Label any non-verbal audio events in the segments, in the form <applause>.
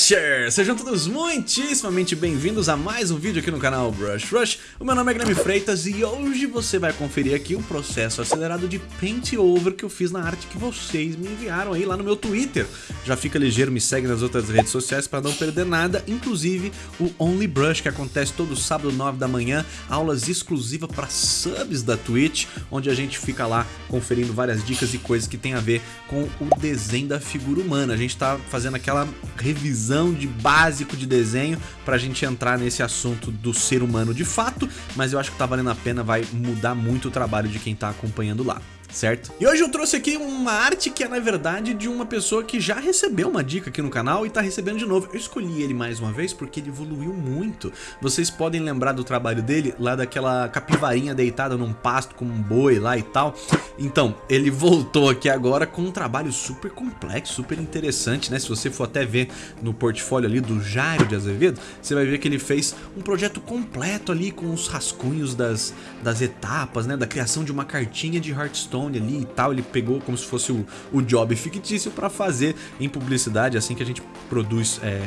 Brushers! Sejam todos muitíssimamente bem-vindos a mais um vídeo aqui no canal Brush Rush. O meu nome é Guilherme Freitas e hoje você vai conferir aqui o processo acelerado de Paint Over que eu fiz na arte que vocês me enviaram aí lá no meu Twitter. Já fica ligeiro, me segue nas outras redes sociais para não perder nada, inclusive o Only Brush que acontece todo sábado 9 da manhã, aulas exclusivas para subs da Twitch, onde a gente fica lá conferindo várias dicas e coisas que tem a ver com o desenho da figura humana. A gente tá fazendo aquela revisão de básico de desenho pra gente entrar nesse assunto do ser humano de fato, mas eu acho que tá valendo a pena, vai mudar muito o trabalho de quem tá acompanhando lá certo? E hoje eu trouxe aqui uma arte que é na verdade de uma pessoa que já recebeu uma dica aqui no canal e tá recebendo de novo. Eu escolhi ele mais uma vez porque ele evoluiu muito. Vocês podem lembrar do trabalho dele lá daquela capivarinha deitada num pasto com um boi lá e tal. Então, ele voltou aqui agora com um trabalho super complexo, super interessante, né? Se você for até ver no portfólio ali do Jairo de Azevedo, você vai ver que ele fez um projeto completo ali com os rascunhos das, das etapas, né? Da criação de uma cartinha de Hearthstone Stone ali e tal, ele pegou como se fosse o, o job fictício para fazer em publicidade, assim que a gente produz é,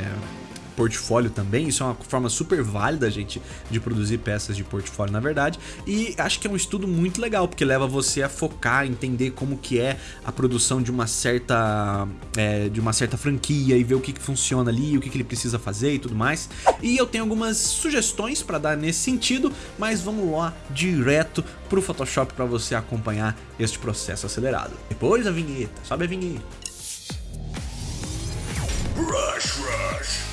portfólio também, isso é uma forma super válida, gente, de produzir peças de portfólio, na verdade, e acho que é um estudo muito legal, porque leva você a focar, entender como que é a produção de uma certa, é, de uma certa franquia e ver o que, que funciona ali, o que, que ele precisa fazer e tudo mais, e eu tenho algumas sugestões para dar nesse sentido, mas vamos lá direto pro Photoshop para você acompanhar este processo acelerado. Depois a vinheta, sobe a vinheta. Rush, rush.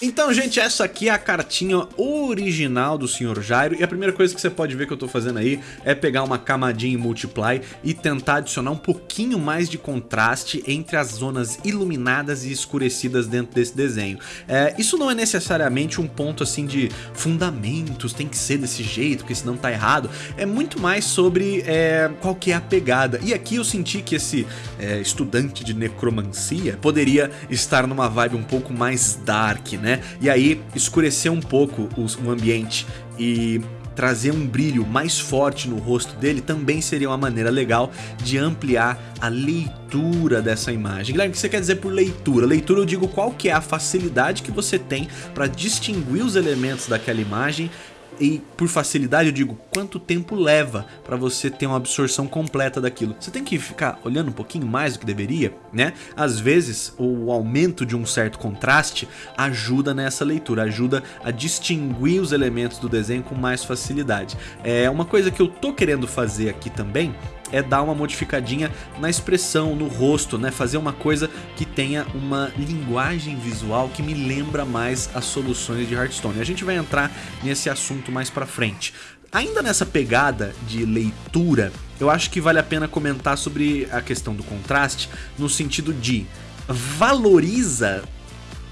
Então, gente, essa aqui é a cartinha original do Sr. Jairo e a primeira coisa que você pode ver que eu tô fazendo aí é pegar uma camadinha em Multiply e tentar adicionar um pouquinho mais de contraste entre as zonas iluminadas e escurecidas dentro desse desenho. É, isso não é necessariamente um ponto assim de fundamentos, tem que ser desse jeito, porque senão tá errado. É muito mais sobre é, qual que é a pegada. E aqui eu senti que esse é, estudante de necromancia poderia estar numa vibe um pouco mais dark, né? Né? E aí escurecer um pouco o, ambiente e trazer um brilho mais forte no rosto dele também seria uma maneira legal de ampliar a leitura dessa imagem. Guilherme, o que você quer dizer por leitura? Leitura eu digo qual que é a facilidade que você tem para distinguir os elementos daquela imagem e por facilidade eu digo quanto tempo leva para você ter uma absorção completa daquilo. Você tem que ficar olhando um pouquinho mais do que deveria, né? Às vezes o aumento de um certo contraste ajuda nessa leitura, ajuda a distinguir os elementos do desenho com mais facilidade. É uma coisa que eu tô querendo fazer aqui também é dar uma modificadinha na expressão, no rosto, né? Fazer uma coisa que tenha uma linguagem visual que me lembra mais as soluções de Hearthstone. A gente vai entrar nesse assunto mais pra frente. Ainda nessa pegada de leitura, eu acho que vale a pena comentar sobre a questão do contraste, no sentido de valoriza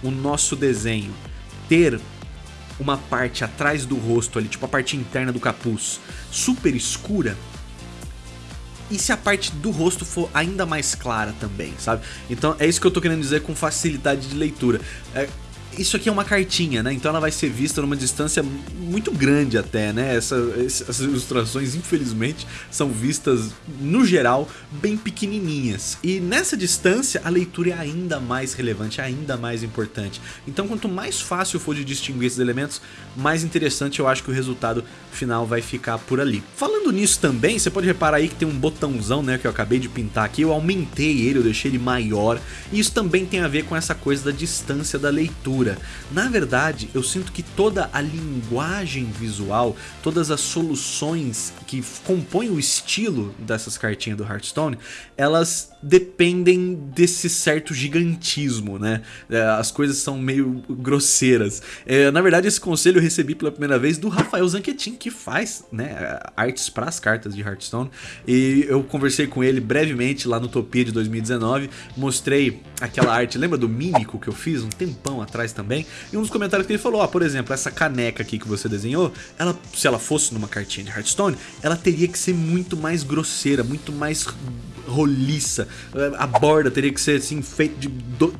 o nosso desenho ter uma parte atrás do rosto ali, tipo a parte interna do capuz, super escura, e se a parte do rosto for ainda mais clara também, sabe? Então é isso que eu tô querendo dizer com facilidade de leitura. É, isso aqui é uma cartinha, né? Então ela vai ser vista numa distância muito grande até, né? Essa, essas ilustrações, infelizmente, são vistas, no geral, bem pequenininhas. E nessa distância, a leitura é ainda mais relevante, ainda mais importante. Então quanto mais fácil for de distinguir esses elementos, mais interessante eu acho que o resultado final vai ficar por ali. Falando nisso também, você pode reparar aí que tem um botãozão, né, que eu acabei de pintar aqui. Eu aumentei ele, eu deixei ele maior. E isso também tem a ver com essa coisa da distância da leitura Na verdade, eu sinto que toda a linguagem visual, todas as soluções que compõem o estilo dessas cartinhas do Hearthstone, elas dependem desse certo gigantismo, né? É, as coisas são meio grosseiras. É, na verdade, esse conselho eu recebi pela primeira vez do Rafael Zanquetin, que faz né, artes para as cartas de Hearthstone. E eu conversei com ele brevemente lá no Topia de 2019, mostrei aquela arte, lembra do Mímico que eu fiz um tempão atrás também? E um dos comentários que ele falou, ó, por exemplo, essa caneca aqui que você desenhou, ela, se ela fosse numa cartinha de Hearthstone, ela teria que ser muito mais grosseira, muito mais roliça. A borda teria que ser assim, feito de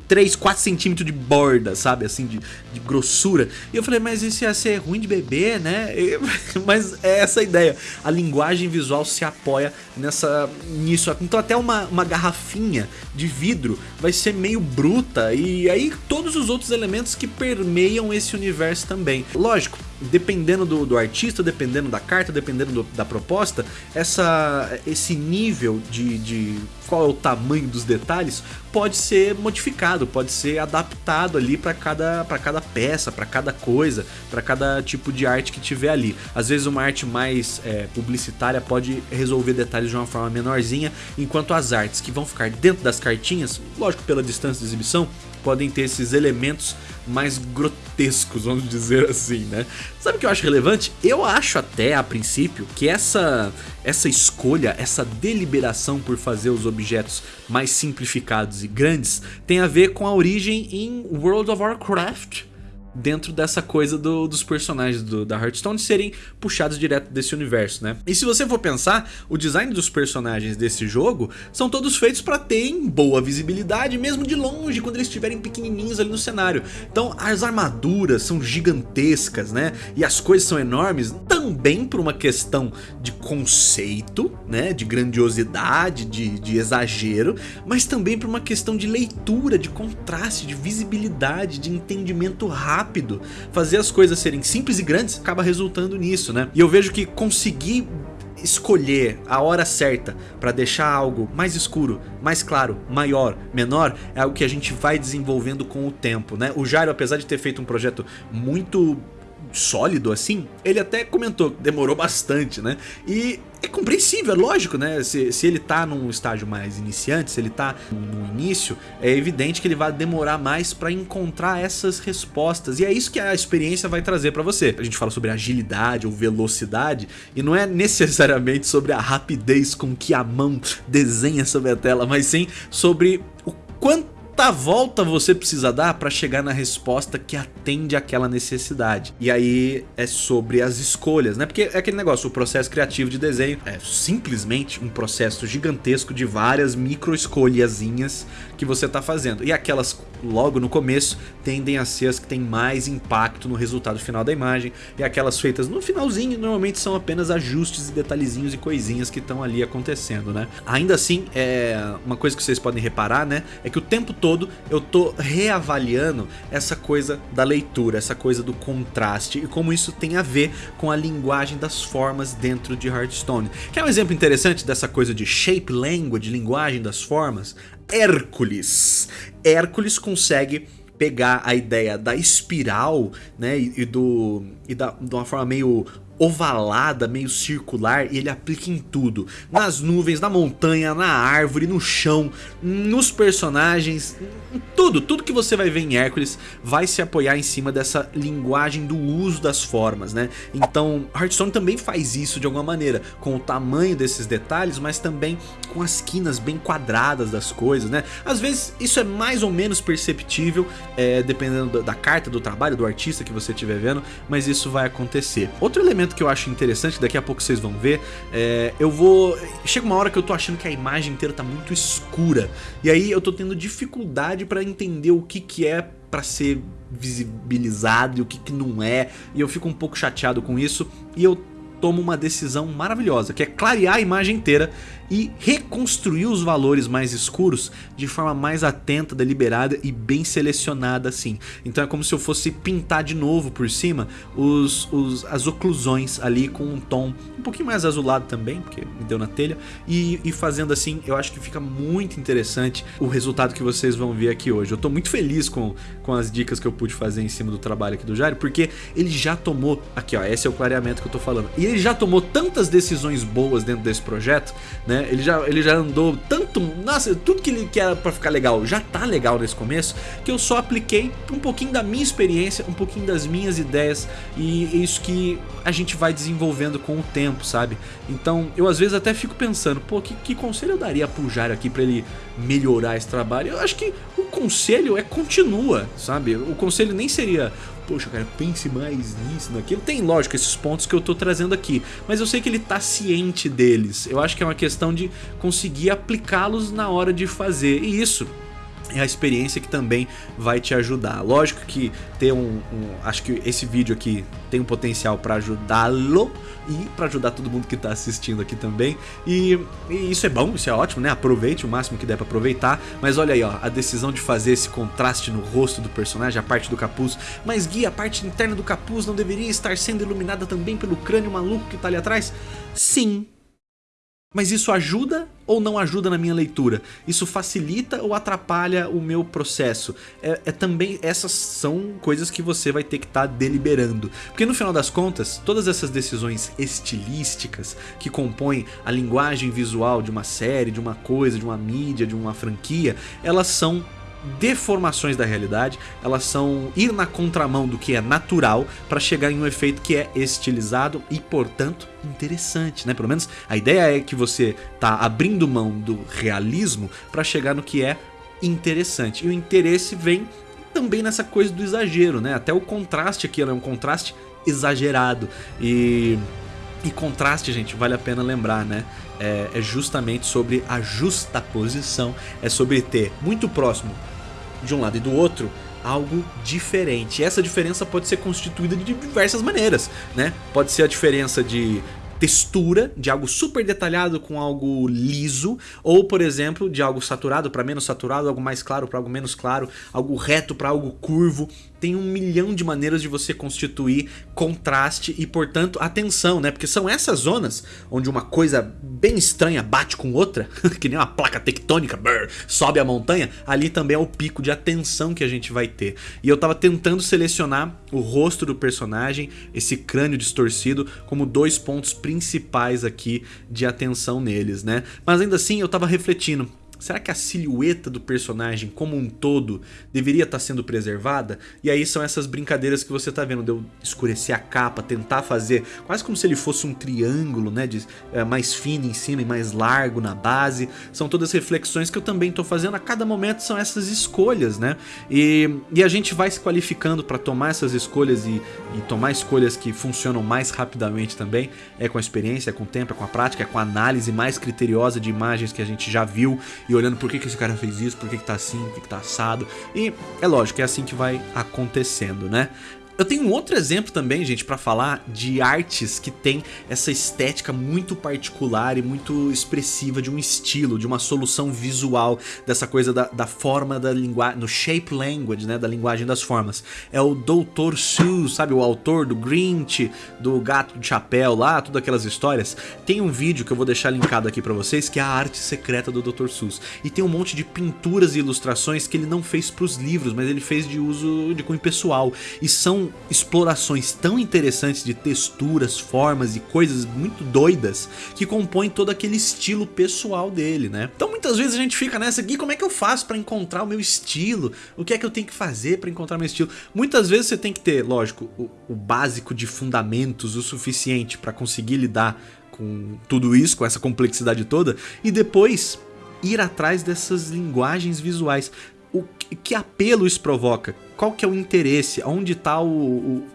3, 4 centímetros de borda, sabe? Assim, de, de grossura. E eu falei, mas isso ia ser ruim de beber, né? E, <laughs> mas é essa a ideia. A linguagem visual se apoia nessa nisso. Então até uma, uma garrafinha de vidro vai ser meio bruta. E aí todos os outros elementos que permeiam esse universo também. Lógico, dependendo do, do artista, dependendo da carta, dependendo do, da proposta, essa, esse nível de, de qual é o tamanho dos detalhes pode ser modificado, pode ser adaptado ali para cada, cada peça, para cada coisa, para cada tipo de arte que tiver ali. Às vezes uma arte mais é, publicitária pode resolver detalhes de uma forma menorzinha, enquanto as artes que vão ficar dentro das cartinhas, lógico pela distância de exibição, podem ter esses elementos mais grotescos, vamos dizer assim, né? Sabe o que eu acho relevante? Eu acho até, a princípio, que essa, essa escolha, essa deliberação por fazer os objetos mais simplificados e grandes tem a ver com a origem em World of Warcraft, dentro dessa coisa do, dos personagens do, da Hearthstone serem puxados direto desse universo, né? E se você for pensar, o design dos personagens desse jogo são todos feitos para terem boa visibilidade, mesmo de longe, quando eles estiverem pequenininhos ali no cenário. Então as armaduras são gigantescas, né? E as coisas são enormes, também por uma questão de conceito, né? De grandiosidade, de, de exagero, mas também por uma questão de leitura, de contraste, de visibilidade, de entendimento rápido rápido, fazer as coisas serem simples e grandes acaba resultando nisso, né? E eu vejo que conseguir escolher a hora certa para deixar algo mais escuro, mais claro, maior, menor, é algo que a gente vai desenvolvendo com o tempo, né? O Jairo, apesar de ter feito um projeto muito sólido assim, ele até comentou que demorou bastante, né? E é compreensível, é lógico, né? Se, se ele tá num estágio mais iniciante, se ele tá no início, é evidente que ele vai demorar mais para encontrar essas respostas. E é isso que a experiência vai trazer para você. A gente fala sobre agilidade ou velocidade, e não é necessariamente sobre a rapidez com que a mão desenha sobre a tela, mas sim sobre o quanto quanta volta você precisa dar para chegar na resposta que atende àquela necessidade. E aí é sobre as escolhas, né? Porque é aquele negócio, o processo criativo de desenho é simplesmente um processo gigantesco de várias micro escolhazinhas que você tá fazendo. E aquelas logo no começo tendem a ser as que têm mais impacto no resultado final da imagem. E aquelas feitas no finalzinho normalmente são apenas ajustes e detalhezinhos e coisinhas que estão ali acontecendo, né? Ainda assim, é uma coisa que vocês podem reparar, né? É que o tempo todo eu tô reavaliando essa coisa da leitura, essa coisa do contraste e como isso tem a ver com a linguagem das formas dentro de Hearthstone. Quer um exemplo interessante dessa coisa de shape language, linguagem das formas? Hércules. Hércules consegue pegar a ideia da espiral, né, e, do e da, de uma forma meio ovalada, meio circular, e ele aplica em tudo. Nas nuvens, na montanha, na árvore, no chão, nos personagens, tudo, tudo que você vai ver em Hércules vai se apoiar em cima dessa linguagem do uso das formas, né? Então, Hearthstone também faz isso de alguma maneira, com o tamanho desses detalhes, mas também com as quinas bem quadradas das coisas, né? Às vezes isso é mais ou menos perceptível, é, dependendo da carta, do trabalho, do artista que você estiver vendo, mas isso vai acontecer. Outro elemento que eu acho interessante, daqui a pouco vocês vão ver, é, eu vou... Chega uma hora que eu tô achando que a imagem inteira tá muito escura, e aí eu tô tendo dificuldade para entender o que que é para ser visibilizado e o que, que não é, e eu fico um pouco chateado com isso, e eu tomo uma decisão maravilhosa, que é clarear a imagem inteira e reconstruir os valores mais escuros de forma mais atenta, deliberada e bem selecionada assim. Então é como se eu fosse pintar de novo por cima os, os, as oclusões ali com um tom um pouquinho mais azulado também, porque me deu na telha, e, e fazendo assim eu acho que fica muito interessante o resultado que vocês vão ver aqui hoje. Eu tô muito feliz com, com as dicas que eu pude fazer em cima do trabalho aqui do Jairo, porque ele já tomou, aqui ó, esse é o clareamento que eu tô falando, e ele já tomou tantas decisões boas dentro desse projeto, né, né? Ele já, ele já andou tanto... Nossa, tudo que ele quer pra ficar legal já tá legal nesse começo, que eu só apliquei um pouquinho da minha experiência, um pouquinho das minhas ideias e é isso que a gente vai desenvolvendo com o tempo, sabe? Então, eu às vezes até fico pensando, pô, que, que conselho eu daria pro Jairo aqui pra ele melhorar esse trabalho? Eu acho que o conselho é continua, sabe? O conselho nem seria poxa, cara, pense mais nisso, naquilo. Tem, lógico, esses pontos que eu tô trazendo aqui, mas eu sei que ele tá ciente deles. Eu acho que é uma questão de conseguir aplicá-los na hora de fazer. E isso é a experiência que também vai te ajudar. Lógico que ter um, um acho que esse vídeo aqui tem um potencial para ajudá-lo e para ajudar todo mundo que está assistindo aqui também. E, e, isso é bom, isso é ótimo, né? Aproveite o máximo que der para aproveitar. Mas olha aí, ó, a decisão de fazer esse contraste no rosto do personagem, a parte do capuz. Mas guia, a parte interna do capuz não deveria estar sendo iluminada também pelo crânio maluco que está ali atrás? Sim, mas isso ajuda ou não ajuda na minha leitura? Isso facilita ou atrapalha o meu processo? É, é também essas são coisas que você vai ter que estar tá deliberando. Porque no final das contas, todas essas decisões estilísticas que compõem a linguagem visual de uma série, de uma coisa, de uma mídia, de uma franquia, elas são deformações da realidade, elas são ir na contramão do que é natural para chegar em um efeito que é estilizado e, portanto, interessante, né? Pelo menos a ideia é que você tá abrindo mão do realismo para chegar no que é interessante. E o interesse vem também nessa coisa do exagero, né? Até o contraste aqui é um contraste exagerado e e contraste, gente, vale a pena lembrar, né? É, é, justamente sobre a justa posição, é sobre ter muito próximo de um lado e do outro algo diferente. E essa diferença pode ser constituída de diversas maneiras, né? Pode ser a diferença de textura, de algo super detalhado com algo liso, ou por exemplo, de algo saturado para menos saturado, algo mais claro para algo menos claro, algo reto para algo curvo tem um milhão de maneiras de você constituir contraste e, portanto, atenção, né? Porque são essas zonas onde uma coisa bem estranha bate com outra, <laughs> que nem uma placa tectônica, brrr, sobe a montanha, ali também é o pico de atenção que a gente vai ter. E eu tava tentando selecionar o rosto do personagem, esse crânio distorcido, como dois pontos principais aqui de atenção neles, né? Mas ainda assim eu tava refletindo, Será que a silhueta do personagem como um todo deveria estar tá sendo preservada? E aí são essas brincadeiras que você está vendo, de eu escurecer a capa, tentar fazer quase como se ele fosse um triângulo, né, de, é, mais fino em cima e mais largo na base. São todas reflexões que eu também estou fazendo, a cada momento são essas escolhas, né? E, e a gente vai se qualificando para tomar essas escolhas e, e tomar escolhas que funcionam mais rapidamente também, é com a experiência, é com o tempo, é com a prática, é com a análise mais criteriosa de imagens que a gente já viu e olhando por que, que esse cara fez isso, por que, que tá assim, por que, que tá assado. E é lógico, é assim que vai acontecendo, né? Eu tenho um outro exemplo também, gente, para falar de artes que tem essa estética muito particular e muito expressiva de um estilo, de uma solução visual, dessa coisa da, da forma da linguagem, no shape language, né, da linguagem das formas. É o Dr. Seuss, sabe, o autor do Grinch, do Gato de Chapéu lá, todas aquelas histórias. Tem um vídeo que eu vou deixar linkado aqui para vocês, que é a arte secreta do Dr. Seuss. E tem um monte de pinturas e ilustrações que ele não fez para os livros, mas ele fez de uso de cunho pessoal. E são explorações tão interessantes de texturas, formas e coisas muito doidas que compõem todo aquele estilo pessoal dele, né? Então muitas vezes a gente fica nessa aqui, como é que eu faço para encontrar o meu estilo? O que é que eu tenho que fazer para encontrar meu estilo? Muitas vezes você tem que ter, lógico, o, o básico de fundamentos o suficiente para conseguir lidar com tudo isso, com essa complexidade toda, e depois ir atrás dessas linguagens visuais o que apelo isso provoca? Qual que é o interesse? Onde está o, o,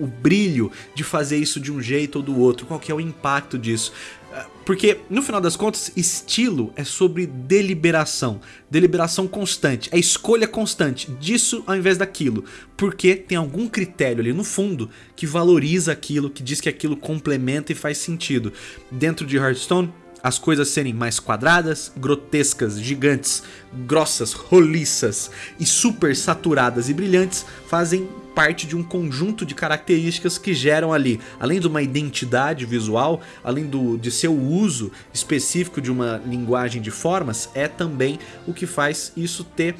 o, brilho de fazer isso de um jeito ou do outro? Qual que é o impacto disso? Ah, porque, no final das contas, estilo é sobre deliberação. Deliberação constante, é escolha constante disso ao invés daquilo. Porque tem algum critério ali no fundo que valoriza aquilo, que diz que aquilo complementa e faz sentido. Dentro de Hearthstone, as coisas serem mais quadradas, grotescas, gigantes, grossas, roliças e super saturadas e brilhantes fazem parte de um conjunto de características que geram ali, além de uma identidade visual, além do, de seu uso específico de uma linguagem de formas, é também o que faz isso ter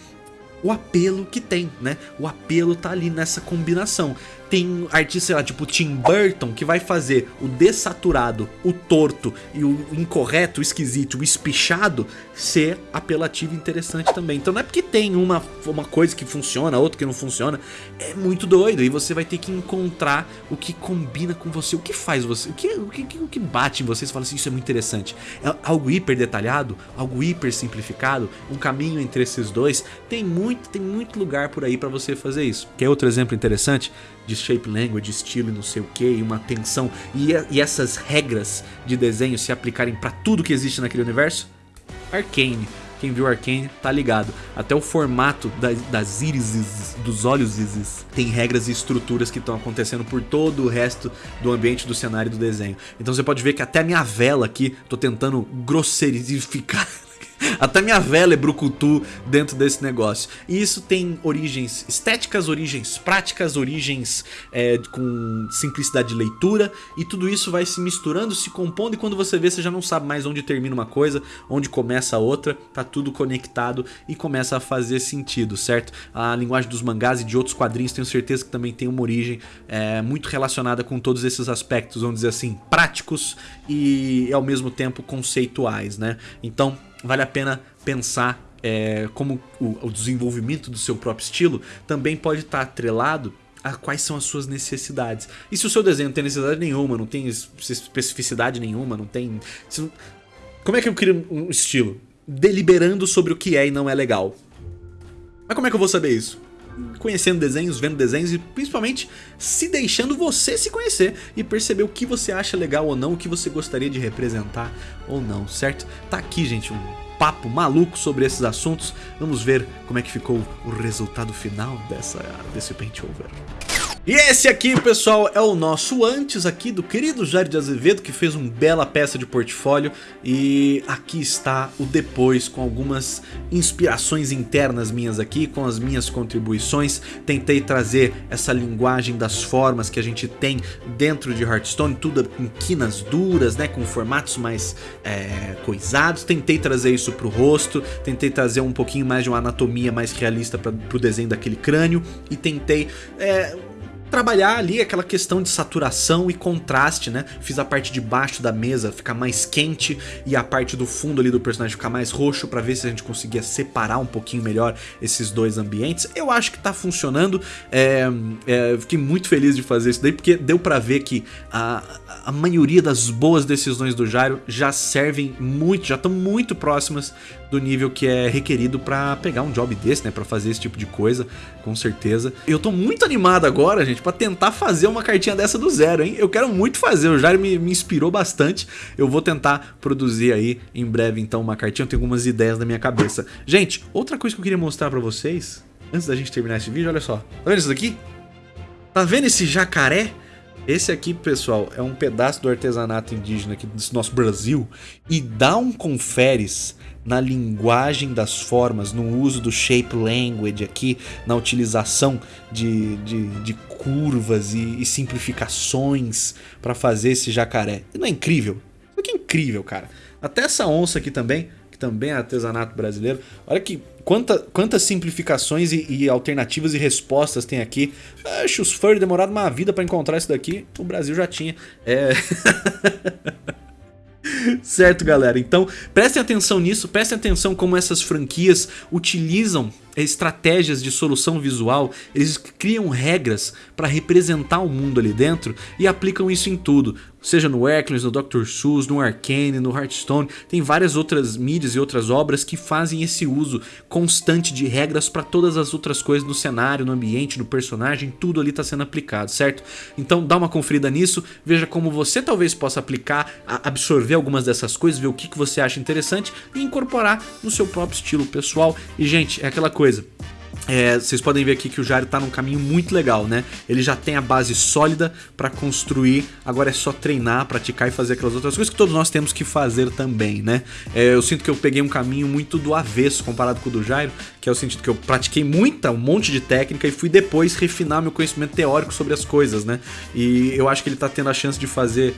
o apelo que tem, né? O apelo tá ali nessa combinação. Tem artista, sei lá, tipo Tim Burton, que vai fazer o dessaturado, o torto e o incorreto, o esquisito, o espichado ser apelativo e interessante também. Então não é porque tem uma, uma coisa que funciona, outra que não funciona. É muito doido. E você vai ter que encontrar o que combina com você, o que faz você, o que, o que, o que bate em você. Você fala assim, isso é muito interessante. É algo hiper detalhado, algo hiper simplificado, um caminho entre esses dois. Tem muito muito, tem muito lugar por aí para você fazer isso. Quer outro exemplo interessante de shape language, estilo e não sei o que, e uma tensão e, e essas regras de desenho se aplicarem para tudo que existe naquele universo? Arcane. Quem viu Arcane tá ligado. Até o formato das, das dos olhos tem regras e estruturas que estão acontecendo por todo o resto do ambiente, do cenário do desenho. Então você pode ver que até a minha vela aqui, tô tentando grosseirificar <laughs> até minha vela é brucutu dentro desse negócio. E isso tem origens estéticas, origens práticas, origens é, com simplicidade de leitura. E tudo isso vai se misturando, se compondo. E quando você vê, você já não sabe mais onde termina uma coisa, onde começa a outra. Tá tudo conectado e começa a fazer sentido, certo? A linguagem dos mangás e de outros quadrinhos tenho certeza que também tem uma origem é, muito relacionada com todos esses aspectos, vamos dizer assim, práticos e ao mesmo tempo conceituais, né? Então vale a pena pensar é, como o, o, desenvolvimento do seu próprio estilo também pode estar atrelado a quais são as suas necessidades. E se o seu desenho não tem necessidade nenhuma, não tem especificidade nenhuma, não tem... Como é que eu crio um estilo? Deliberando sobre o que é e não é legal. Mas como é que eu vou saber isso? Conhecendo desenhos, vendo desenhos e principalmente se deixando você se conhecer e perceber o que você acha legal ou não, o que você gostaria de representar ou não, certo? Tá aqui, gente, um papo maluco sobre esses assuntos. Vamos ver como é que ficou o resultado final dessa, desse paint over. E esse aqui, pessoal, é o nosso antes aqui do querido Jair de Azevedo, que fez uma bela peça de portfólio. E aqui está o depois, com algumas inspirações internas minhas aqui, com as minhas contribuições. Tentei trazer essa linguagem das formas que a gente tem dentro de Hearthstone, tudo com quinas duras, né, com formatos mais é, coisados. Tentei trazer isso para o rosto, tentei trazer um pouquinho mais de uma anatomia mais realista para o desenho daquele crânio. E tentei... É, trabalhar ali aquela questão de saturação e contraste, né? Fiz a parte de baixo da mesa ficar mais quente e a parte do fundo ali do personagem ficar mais roxo para ver se a gente conseguia separar um pouquinho melhor esses dois ambientes. Eu acho que tá funcionando, é, é, fiquei muito feliz de fazer isso daí porque deu para ver que a, a maioria das boas decisões do Jairo já servem muito, já estão muito próximas do nível que é requerido para pegar um job desse, né, para fazer esse tipo de coisa, com certeza. Eu tô muito animado agora, gente, para tentar fazer uma cartinha dessa do zero, hein? Eu quero muito fazer, o Jair me, me inspirou bastante. Eu vou tentar produzir aí em breve então uma cartinha, eu tenho algumas ideias na minha cabeça. Gente, outra coisa que eu queria mostrar para vocês, antes da gente terminar esse vídeo, olha só. Tá vendo isso daqui? Tá vendo esse jacaré? Esse aqui, pessoal, é um pedaço do artesanato indígena aqui desse nosso Brasil e dá um conferes na linguagem das formas, no uso do shape language aqui, na utilização de, de, de curvas e, e simplificações para fazer esse jacaré. Não é incrível? Isso aqui é incrível, cara. Até essa onça aqui também, que também é artesanato brasileiro. Olha que quanta, quantas simplificações e, e, alternativas e respostas tem aqui. Acho os furry demoraram uma vida para encontrar isso daqui. O Brasil já tinha. É... <laughs> <laughs> certo, galera? Então, prestem atenção nisso, prestem atenção como essas franquias utilizam estratégias de solução visual, eles criam regras para representar o mundo ali dentro e aplicam isso em tudo. Seja no Hercules, no Dr. Seuss, no Arcane, no Hearthstone, tem várias outras mídias e outras obras que fazem esse uso constante de regras para todas as outras coisas no cenário, no ambiente, no personagem, tudo ali está sendo aplicado, certo? Então dá uma conferida nisso, veja como você talvez possa aplicar, absorver algumas dessas coisas, ver o que, que você acha interessante e incorporar no seu próprio estilo pessoal. E gente, é aquela coisa coisa. É, vocês podem ver aqui que o Jairo está num caminho muito legal, né? Ele já tem a base sólida para construir, agora é só treinar, praticar e fazer aquelas outras coisas que todos nós temos que fazer também, né? É, eu sinto que eu peguei um caminho muito do avesso comparado com o do Jairo, que é o sentido que eu pratiquei muita, um monte de técnica e fui depois refinar meu conhecimento teórico sobre as coisas, né? E eu acho que ele está tendo a chance de fazer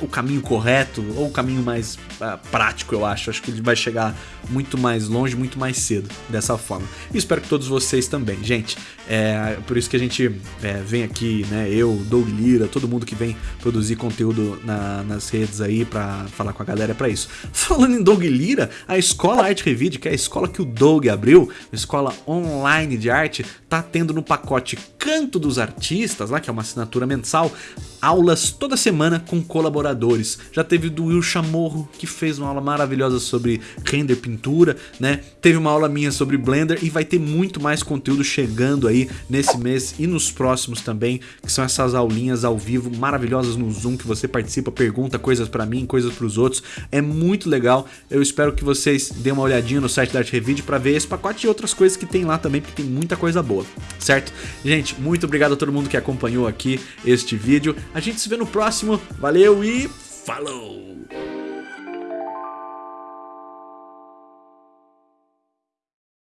o caminho correto ou o caminho mais uh, prático, eu acho. Acho que ele vai chegar muito mais longe, muito mais cedo dessa forma. E espero que todos vocês também. Gente, é por isso que a gente é, vem aqui, né? Eu, Doug Lira, todo mundo que vem produzir conteúdo na, nas redes aí pra falar com a galera é pra isso. <laughs> Falando em Doug Lira, a Escola Arte Revide, que é a escola que o Doug abriu, a escola online de arte, tá tendo no pacote Canto dos Artistas, lá que é uma assinatura mensal, aulas toda semana com colaboradores. Já teve do Will Chamorro, que fez uma aula maravilhosa sobre render pintura, né? Teve uma aula minha sobre Blender e vai ter muito mais conteúdo chegando aí nesse mês e nos próximos também, que são essas aulinhas ao vivo maravilhosas no Zoom que você participa, pergunta coisas pra mim, coisas pros outros. É muito legal. Eu espero que vocês dêem uma olhadinha no site da Art Revide pra ver esse pacote e outras coisas que tem lá também, porque tem muita coisa boa, certo? Gente, muito obrigado a todo mundo que acompanhou aqui este vídeo. A gente se vê no próximo. Valeu e falou!